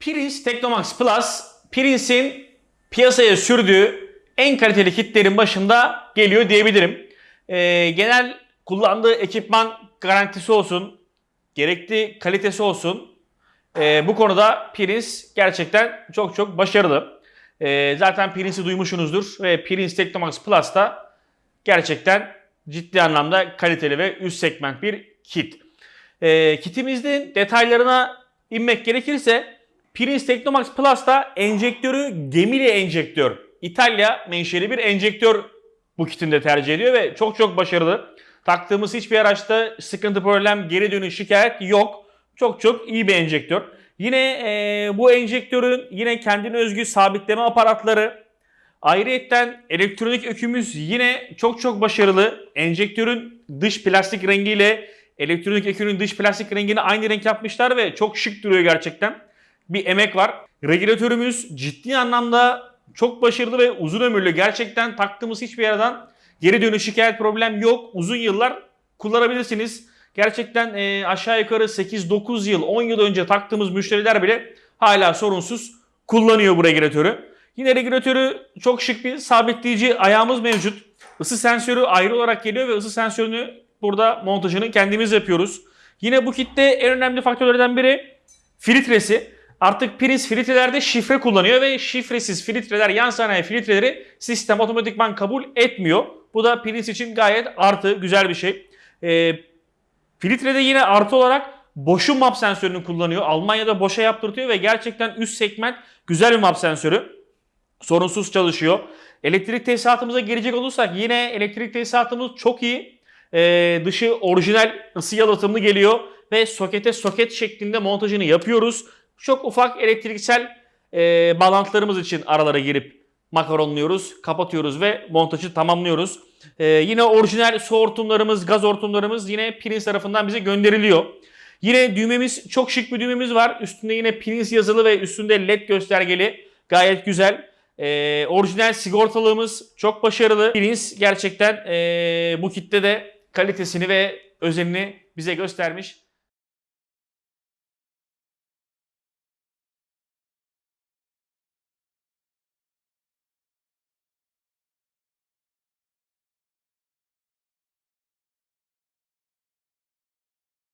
Prince Technomax Plus, Prince'in piyasaya sürdüğü en kaliteli kitlerin başında geliyor diyebilirim. Ee, genel kullandığı ekipman garantisi olsun, gerekli kalitesi olsun. Ee, bu konuda Prince gerçekten çok çok başarılı. Ee, zaten Prince'i duymuşsunuzdur ve Prince Technomax Plus da gerçekten ciddi anlamda kaliteli ve üst segment bir kit. Ee, kitimizin detaylarına inmek gerekirse Prince Technomax Plus'ta enjektörü gemili enjektör. İtalya menşeli bir enjektör bu kitinde tercih ediyor ve çok çok başarılı. Taktığımız hiçbir araçta sıkıntı, problem, geri dönüş, şikayet yok. Çok çok iyi bir enjektör. Yine e, bu enjektörün yine kendine özgü sabitleme aparatları, Ayrıyetten elektronik ökümüz yine çok çok başarılı. Enjektörün dış plastik rengiyle elektronik ökünün dış plastik rengini aynı renk yapmışlar ve çok şık duruyor gerçekten. Bir emek var. Regülatörümüz ciddi anlamda çok başarılı ve uzun ömürlü. Gerçekten taktığımız hiçbir yerden geri dönüş şikayet problem yok. Uzun yıllar kullanabilirsiniz. Gerçekten e, aşağı yukarı 8-9 yıl, 10 yıl önce taktığımız müşteriler bile hala sorunsuz kullanıyor bu regülatörü. Yine regülatörü çok şık bir sabitleyici ayağımız mevcut. Isı sensörü ayrı olarak geliyor ve ısı sensörünü burada montajını kendimiz yapıyoruz. Yine bu kitte en önemli faktörlerden biri filtresi. Artık Prince filtrelerde şifre kullanıyor ve şifresiz filtreler, yan sanayi filtreleri sistem otomatikman kabul etmiyor. Bu da Prince için gayet artı, güzel bir şey. Ee, filtrede yine artı olarak boşun map sensörünü kullanıyor. Almanya'da boşa yaptırtıyor ve gerçekten üst segment güzel bir map sensörü sorunsuz çalışıyor. Elektrik tesisatımıza gelecek olursak yine elektrik tesisatımız çok iyi. Ee, dışı orijinal ısı yalıtımlı geliyor ve sokete soket şeklinde montajını yapıyoruz. Çok ufak elektriksel e, bağlantılarımız için aralara girip makaronluyoruz, kapatıyoruz ve montajı tamamlıyoruz. Ee, yine orijinal su hortumlarımız, gaz hortumlarımız yine Prince tarafından bize gönderiliyor. Yine düğmemiz çok şık bir düğmemiz var. Üstünde yine Prince yazılı ve üstünde led göstergeli. Gayet güzel. Ee, orijinal sigortalığımız çok başarılı. Prince gerçekten ee, bu kitte de kalitesini ve özenini bize göstermiş.